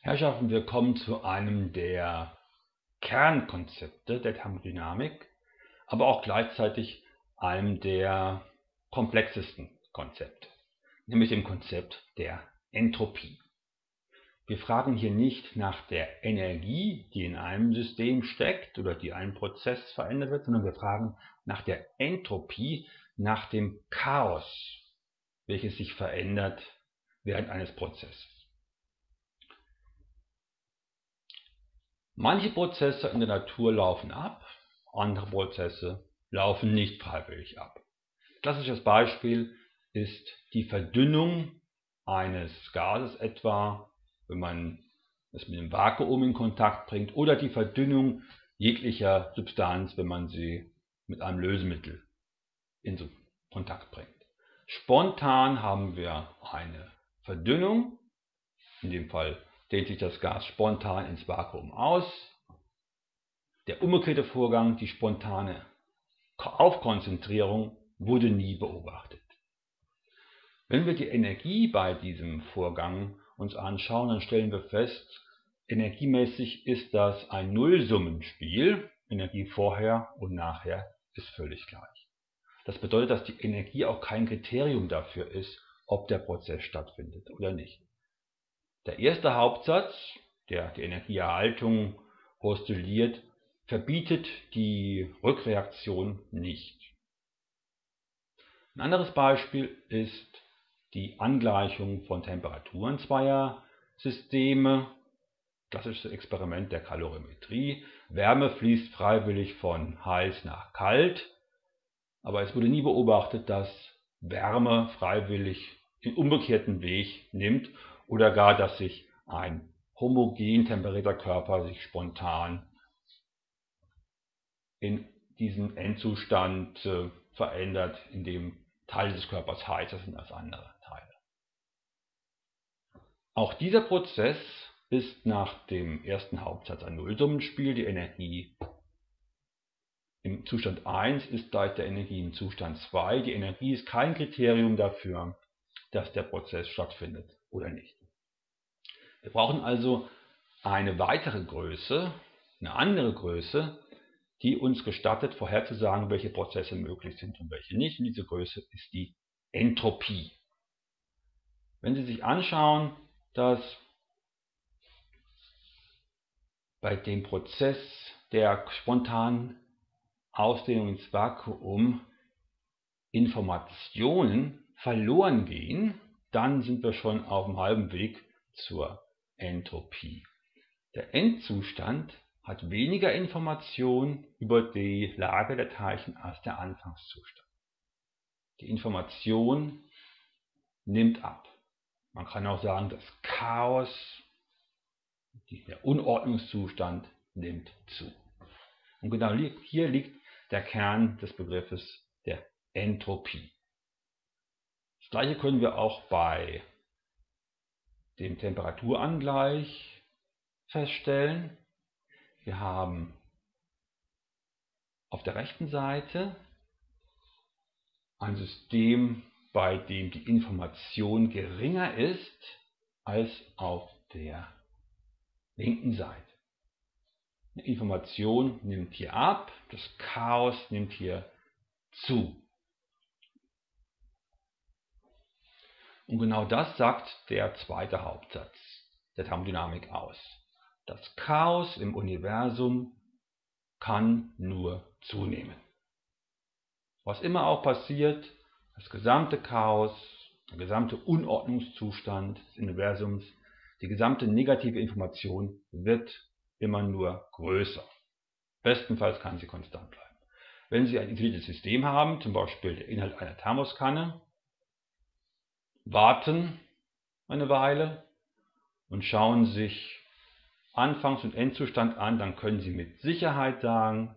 Herrschaften, wir kommen zu einem der Kernkonzepte der Thermodynamik, aber auch gleichzeitig einem der komplexesten Konzepte, nämlich dem Konzept der Entropie. Wir fragen hier nicht nach der Energie, die in einem System steckt oder die einen Prozess verändert wird, sondern wir fragen nach der Entropie, nach dem Chaos, welches sich verändert während eines Prozesses. Manche Prozesse in der Natur laufen ab, andere Prozesse laufen nicht freiwillig ab. Klassisches Beispiel ist die Verdünnung eines Gases etwa, wenn man es mit dem Vakuum in Kontakt bringt, oder die Verdünnung jeglicher Substanz, wenn man sie mit einem Lösemittel in Kontakt bringt. Spontan haben wir eine Verdünnung, in dem Fall dehnt sich das Gas spontan ins Vakuum aus. Der umgekehrte Vorgang, die spontane Aufkonzentrierung, wurde nie beobachtet. Wenn wir die Energie bei diesem Vorgang uns anschauen, dann stellen wir fest, energiemäßig ist das ein Nullsummenspiel. Energie vorher und nachher ist völlig gleich. Das bedeutet, dass die Energie auch kein Kriterium dafür ist, ob der Prozess stattfindet oder nicht. Der erste Hauptsatz, der die Energieerhaltung postuliert, verbietet die Rückreaktion nicht. Ein anderes Beispiel ist die Angleichung von Temperaturen zweier Systeme. Klassisches Experiment der Kalorimetrie. Wärme fließt freiwillig von heiß nach kalt, aber es wurde nie beobachtet, dass Wärme freiwillig den umgekehrten Weg nimmt oder gar, dass sich ein homogen temperierter Körper sich spontan in diesen Endzustand äh, verändert, in dem Teile des Körpers heißer sind als andere Teile. Auch dieser Prozess ist nach dem ersten Hauptsatz ein Nullsummenspiel. Die Energie im Zustand 1 ist gleich der Energie im Zustand 2. Die Energie ist kein Kriterium dafür, dass der Prozess stattfindet oder nicht. Wir brauchen also eine weitere Größe, eine andere Größe, die uns gestattet vorherzusagen, welche Prozesse möglich sind und welche nicht. Und diese Größe ist die Entropie. Wenn Sie sich anschauen, dass bei dem Prozess der spontanen Ausdehnung ins Vakuum Informationen verloren gehen, dann sind wir schon auf dem halben Weg zur Entropie. Der Endzustand hat weniger Information über die Lage der Teilchen als der Anfangszustand. Die Information nimmt ab. Man kann auch sagen, das Chaos, der Unordnungszustand nimmt zu. Und genau hier liegt der Kern des Begriffes der Entropie. Das gleiche können wir auch bei dem Temperaturangleich feststellen. Wir haben auf der rechten Seite ein System, bei dem die Information geringer ist als auf der linken Seite. Die Information nimmt hier ab, das Chaos nimmt hier zu. Und genau das sagt der zweite Hauptsatz der Thermodynamik aus. Das Chaos im Universum kann nur zunehmen. Was immer auch passiert, das gesamte Chaos, der gesamte Unordnungszustand des Universums, die gesamte negative Information wird immer nur größer. Bestenfalls kann sie konstant bleiben. Wenn Sie ein intelligentes System haben, zum Beispiel der Inhalt einer Thermoskanne, warten eine Weile und schauen sich Anfangs- und Endzustand an, dann können Sie mit Sicherheit sagen,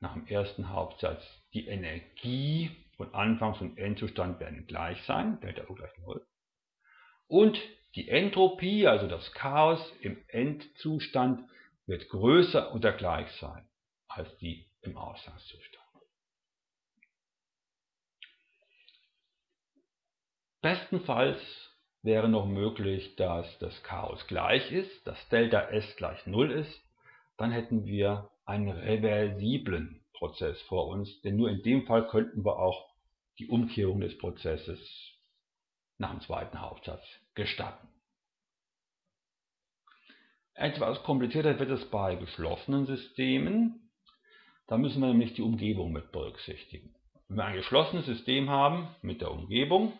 nach dem ersten Hauptsatz, die Energie von Anfangs- und Endzustand werden gleich sein, Delta U gleich 0. Und die Entropie, also das Chaos im Endzustand, wird größer oder gleich sein als die im Ausgangszustand. Bestenfalls wäre noch möglich, dass das Chaos gleich ist, dass Delta S gleich 0 ist. Dann hätten wir einen reversiblen Prozess vor uns, denn nur in dem Fall könnten wir auch die Umkehrung des Prozesses nach dem zweiten Hauptsatz gestatten. Etwas komplizierter wird es bei geschlossenen Systemen. Da müssen wir nämlich die Umgebung mit berücksichtigen. Wenn wir ein geschlossenes System haben mit der Umgebung,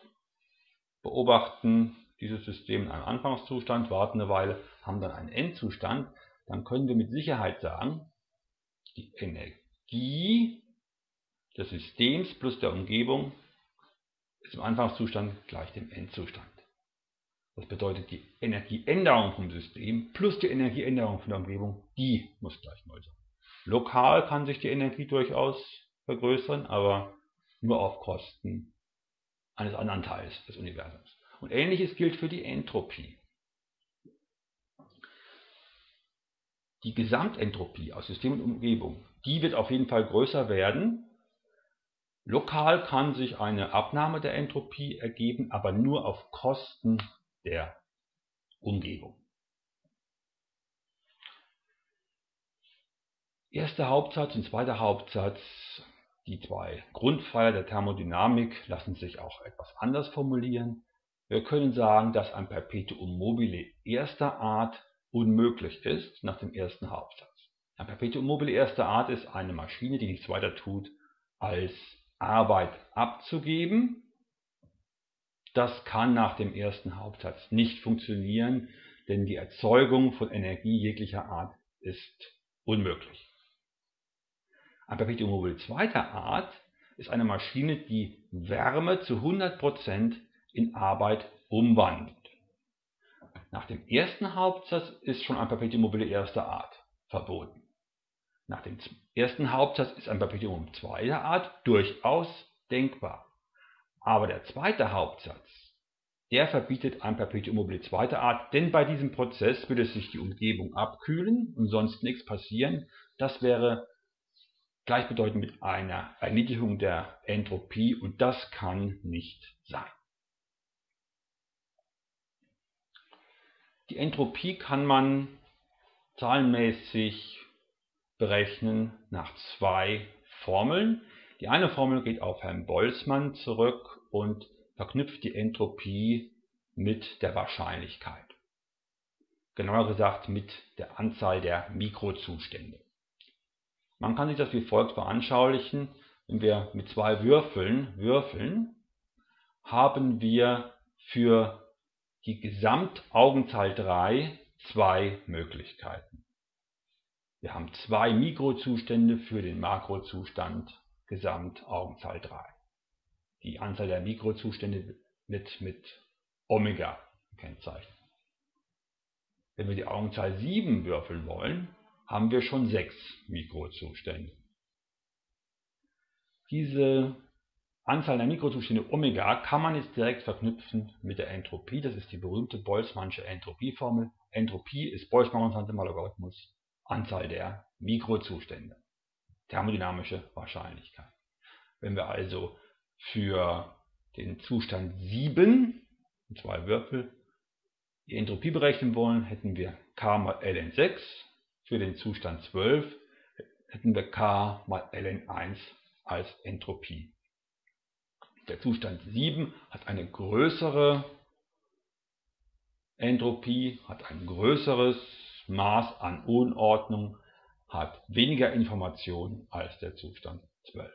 beobachten dieses System in einem Anfangszustand, warten eine Weile, haben dann einen Endzustand, dann können wir mit Sicherheit sagen, die Energie des Systems plus der Umgebung ist im Anfangszustand gleich dem Endzustand. Das bedeutet, die Energieänderung vom System plus die Energieänderung von der Umgebung, die muss gleich 0 sein. Lokal kann sich die Energie durchaus vergrößern, aber nur auf Kosten eines anderen Teils des Universums. Und ähnliches gilt für die Entropie. Die Gesamtentropie aus System und Umgebung, die wird auf jeden Fall größer werden. Lokal kann sich eine Abnahme der Entropie ergeben, aber nur auf Kosten der Umgebung. Erster Hauptsatz und zweiter Hauptsatz, die zwei Grundpfeiler der Thermodynamik, lassen sich auch etwas anders formulieren. Wir können sagen, dass ein Perpetuum mobile erster Art unmöglich ist nach dem ersten Hauptsatz. Ein Perpetuum mobile erster Art ist eine Maschine, die nichts weiter tut, als Arbeit abzugeben das kann nach dem ersten Hauptsatz nicht funktionieren, denn die Erzeugung von Energie jeglicher Art ist unmöglich. Ein Perpetuum mobile zweiter Art ist eine Maschine, die Wärme zu 100% in Arbeit umwandelt. Nach dem ersten Hauptsatz ist schon ein Perpetuum mobile erster Art verboten. Nach dem ersten Hauptsatz ist ein Perpetuum zweiter Art durchaus denkbar. Aber der zweite Hauptsatz, der verbietet ein Perpetuum mobile zweiter Art, denn bei diesem Prozess würde sich die Umgebung abkühlen und sonst nichts passieren. Das wäre gleichbedeutend mit einer Erniedrigung der Entropie und das kann nicht sein. Die Entropie kann man zahlenmäßig berechnen nach zwei Formeln. Die eine Formel geht auf Herrn Boltzmann zurück und verknüpft die Entropie mit der Wahrscheinlichkeit. Genauer gesagt mit der Anzahl der Mikrozustände. Man kann sich das wie folgt veranschaulichen. Wenn wir mit zwei Würfeln würfeln, haben wir für die Gesamtaugenzahl 3 zwei Möglichkeiten. Wir haben zwei Mikrozustände für den Makrozustand Gesamtaugenzahl 3. Die Anzahl der Mikrozustände wird mit Omega gekennzeichnet. Wenn wir die Augenzahl 7 würfeln wollen, haben wir schon 6 Mikrozustände. Diese Anzahl der Mikrozustände Omega kann man jetzt direkt verknüpfen mit der Entropie. Das ist die berühmte Boltzmannsche Entropieformel. Entropie ist Boltzmann-Konstante mal Logarithmus Anzahl der Mikrozustände thermodynamische Wahrscheinlichkeit. Wenn wir also für den Zustand 7, zwei Würfel, die Entropie berechnen wollen, hätten wir k mal ln6. Für den Zustand 12 hätten wir k mal ln1 als Entropie. Der Zustand 7 hat eine größere Entropie, hat ein größeres Maß an Unordnung hat weniger Information als der Zustand 12.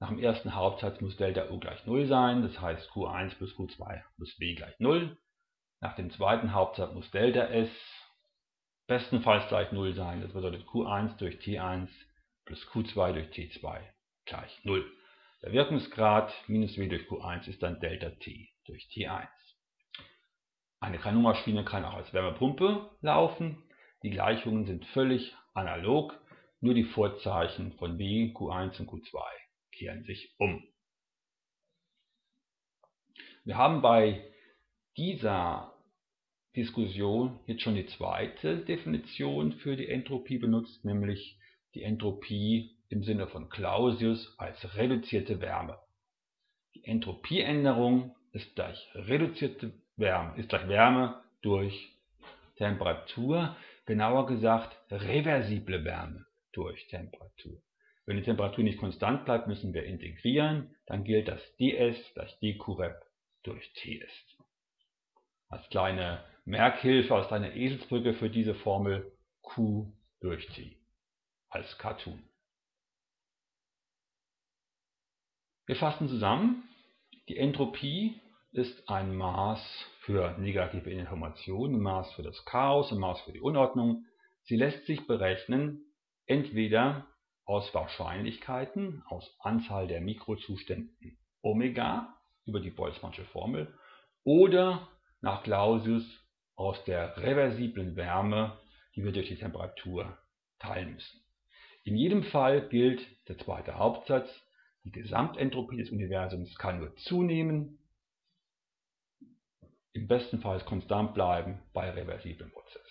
Nach dem ersten Hauptsatz muss Delta U gleich 0 sein, das heißt Q1 plus Q2 muss W gleich 0. Nach dem zweiten Hauptsatz muss Delta S bestenfalls gleich 0 sein, das bedeutet Q1 durch T1 plus Q2 durch T2 gleich 0. Der Wirkungsgrad minus W durch Q1 ist dann Delta T durch T1. Eine Kanonmaschine kann auch als Wärmepumpe laufen. Die Gleichungen sind völlig analog, nur die Vorzeichen von W, Q1 und Q2 kehren sich um. Wir haben bei dieser Diskussion jetzt schon die zweite Definition für die Entropie benutzt, nämlich die Entropie im Sinne von Clausius als reduzierte Wärme. Die Entropieänderung ist gleich reduzierte Wärme, ist gleich Wärme durch Temperatur, genauer gesagt reversible Wärme durch Temperatur. Wenn die Temperatur nicht konstant bleibt, müssen wir integrieren, dann gilt das ds gleich dqrep durch ts. Als kleine Merkhilfe, als kleine Eselsbrücke für diese Formel Q durch T als Cartoon. Wir fassen zusammen. Die Entropie ist ein Maß für negative Informationen, ein Maß für das Chaos, ein Maß für die Unordnung. Sie lässt sich berechnen entweder aus Wahrscheinlichkeiten, aus Anzahl der Mikrozuständen Omega über die Boltzmannsche Formel oder nach Clausius aus der reversiblen Wärme, die wir durch die Temperatur teilen müssen. In jedem Fall gilt der zweite Hauptsatz, die Gesamtentropie des Universums kann nur zunehmen, im besten Fall konstant bleiben bei reversiblem Prozess.